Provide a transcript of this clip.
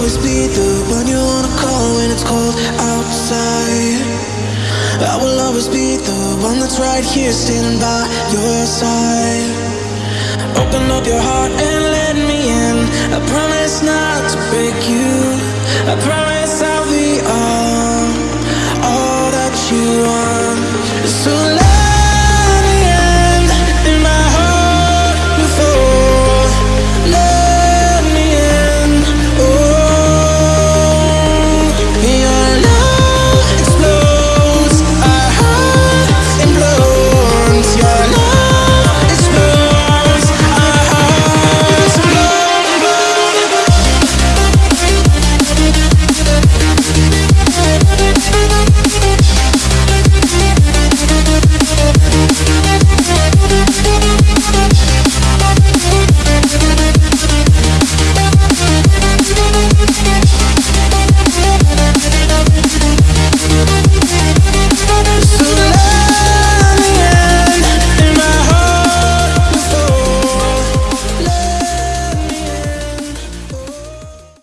always be the one you wanna call when it's cold outside. I will always be the one that's right here standing by your side. Open up your heart